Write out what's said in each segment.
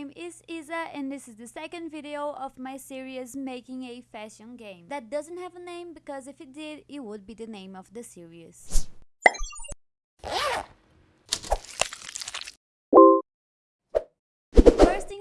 name is Isa and this is the second video of my series making a fashion game. That doesn't have a name because if it did, it would be the name of the series.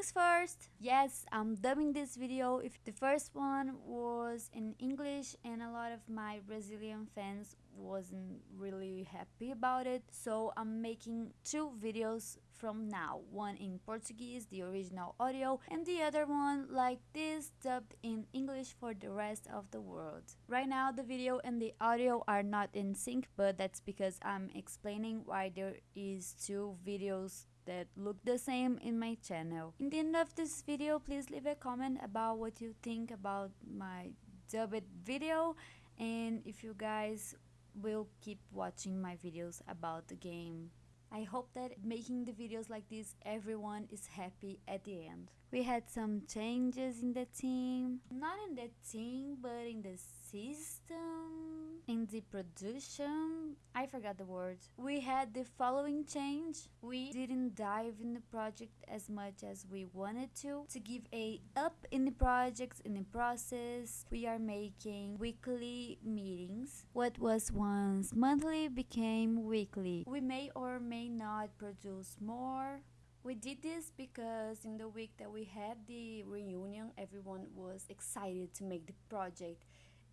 First yes, I'm dubbing this video. If the first one was in English and a lot of my Brazilian fans wasn't really happy about it, so I'm making two videos from now. One in Portuguese, the original audio, and the other one like this dubbed in English for the rest of the world. Right now the video and the audio are not in sync, but that's because I'm explaining why there is two videos that look the same in my channel. In the end of this video, please leave a comment about what you think about my dubbed video and if you guys will keep watching my videos about the game. I hope that making the videos like this everyone is happy at the end. We had some changes in the team, not in the team but in the system, in the production. I forgot the word. We had the following change. We didn't dive in the project as much as we wanted to. To give a up in the projects in the process, we are making weekly meetings. What was once monthly became weekly. We may or may not produce more we did this because in the week that we had the reunion, everyone was excited to make the project,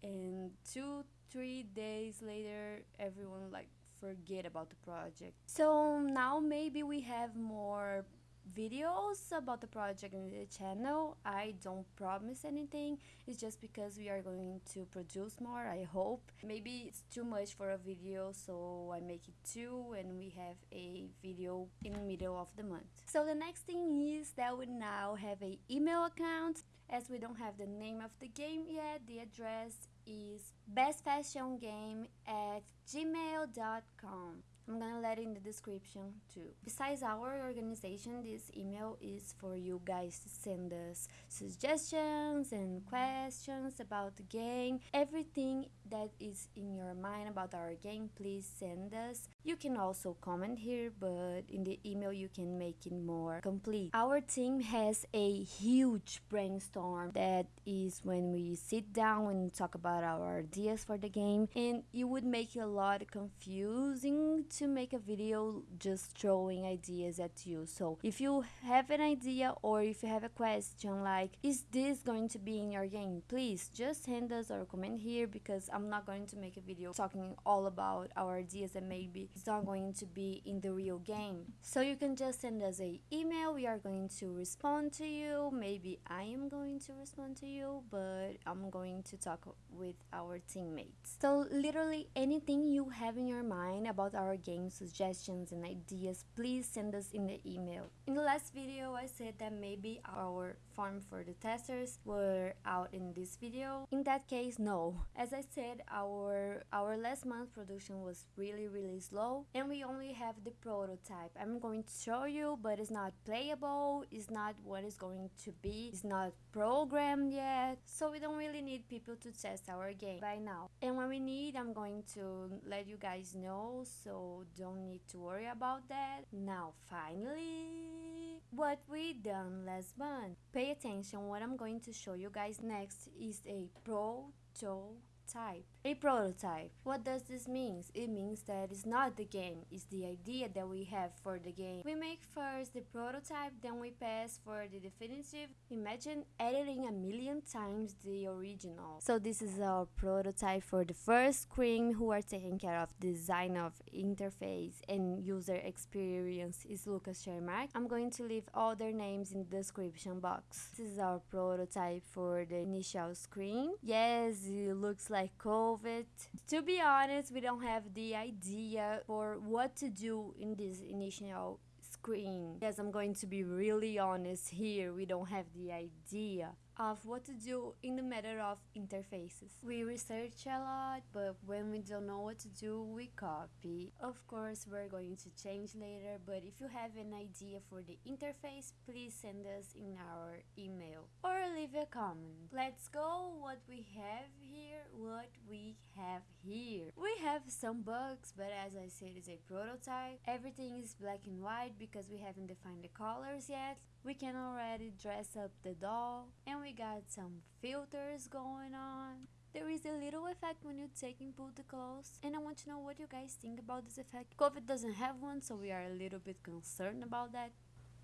and two, three days later, everyone like forget about the project. So now maybe we have more videos about the project in the channel. I don't promise anything. It's just because we are going to produce more, I hope. Maybe it's too much for a video, so I make it two and we have a video in the middle of the month. So the next thing is that we now have a email account. As we don't have the name of the game yet, the address is bestfashiongame at gmail.com. I'm gonna let it in the description too. Besides our organization, this email is for you guys to send us suggestions and questions about the game. Everything that is in your mind about our game, please send us. You can also comment here, but in the email you can make it more complete. Our team has a huge brainstorm that is when we sit down and talk about our ideas for the game and it would make it a lot confusing to make a video just throwing ideas at you. So if you have an idea or if you have a question like, is this going to be in your game? Please just send us or comment here because I'm not going to make a video talking all about our ideas and maybe it's not going to be in the real game. So you can just send us a email. We are going to respond to you. Maybe I am going to respond to you, but I'm going to talk with our teammates. So literally anything you have in your mind about our game suggestions and ideas, please send us in the email. In the last video, I said that maybe our form for the testers were out in this video. In that case, no. As I said, our our last month production was really really slow and we only have the prototype. I'm going to show you, but it's not playable, it's not what it's going to be, it's not programmed yet, so we don't really need people to test our game by now. And when we need, I'm going to let you guys know, so don't need to worry about that. Now, finally, what we done last month. Pay attention, what I'm going to show you guys next is a prototype type. A prototype. What does this mean? It means that it's not the game, it's the idea that we have for the game. We make first the prototype, then we pass for the definitive. Imagine editing a million times the original. So this is our prototype for the first screen who are taking care of design of interface and user experience is Lucas Shermark. I'm going to leave all their names in the description box. This is our prototype for the initial screen. Yes, it looks like like Covet. To be honest, we don't have the idea for what to do in this initial screen. Yes, I'm going to be really honest here. We don't have the idea. Of what to do in the matter of interfaces. We research a lot, but when we don't know what to do, we copy. Of course, we're going to change later, but if you have an idea for the interface, please send us in our email or leave a comment. Let's go what we have here, what we have here. We have some bugs, but as I said, it's a prototype. Everything is black and white because we haven't defined the colors yet. We can already dress up the doll and we got some filters going on. There is a little effect when you take and pull the clothes and I want to know what you guys think about this effect. Covet doesn't have one so we are a little bit concerned about that.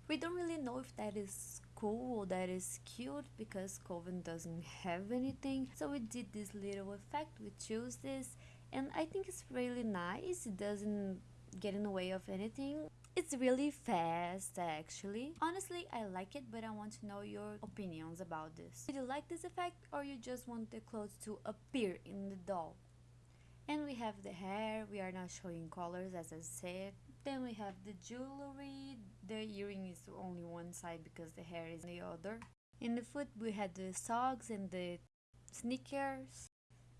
We don't really know if that is cool or that is cute because Covet doesn't have anything. So we did this little effect, we chose this and I think it's really nice. It doesn't get in the way of anything. It's really fast actually. Honestly, I like it, but I want to know your opinions about this. Do you like this effect or you just want the clothes to appear in the doll? And we have the hair, we are not showing colors as I said. Then we have the jewelry, the earring is only one side because the hair is the other. In the foot we had the socks and the sneakers.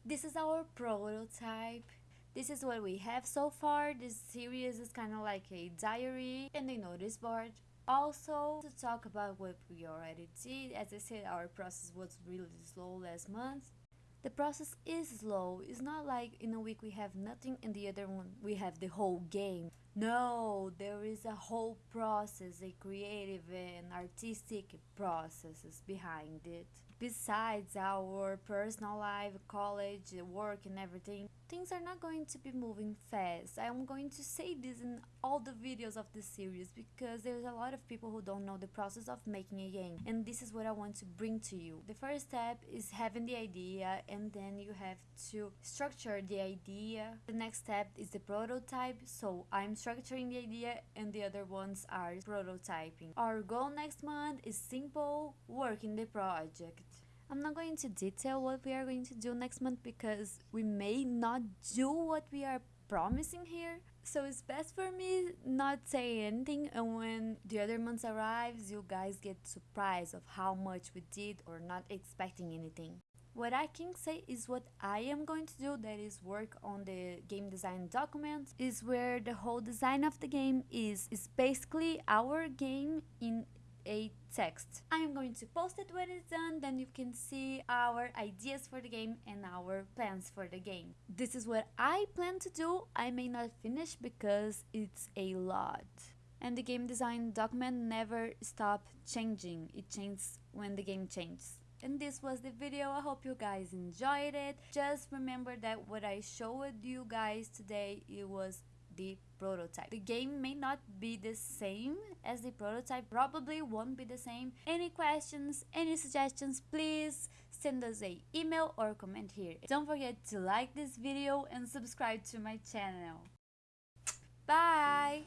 This is our prototype. This is what we have so far. This series is kind of like a diary and a notice board. Also, to talk about what we already did, as I said, our process was really slow last month. The process is slow. It's not like in a week we have nothing and the other one we have the whole game. No, there is a whole process, a creative and artistic processes behind it besides our personal life, college, work and everything, things are not going to be moving fast. I'm going to say this in all the videos of this series because there's a lot of people who don't know the process of making a game and this is what I want to bring to you. The first step is having the idea and then you have to structure the idea. The next step is the prototype. So I'm structuring the idea and the other ones are prototyping. Our goal next month is simple, work in the project. I'm not going to detail what we are going to do next month because we may not do what we are promising here. So it's best for me not say anything and when the other months arrives you guys get surprised of how much we did or not expecting anything. What I can say is what I am going to do that is work on the game design document is where the whole design of the game is is basically our game in a text. I am going to post it when it's done, then you can see our ideas for the game and our plans for the game. This is what I plan to do. I may not finish because it's a lot. And the game design document never stop changing. It changes when the game changes. And this was the video. I hope you guys enjoyed it. Just remember that what I showed you guys today, it was the prototype. The game may not be the same as the prototype, probably won't be the same. Any questions, any suggestions, please send us a email or comment here. Don't forget to like this video and subscribe to my channel. Bye!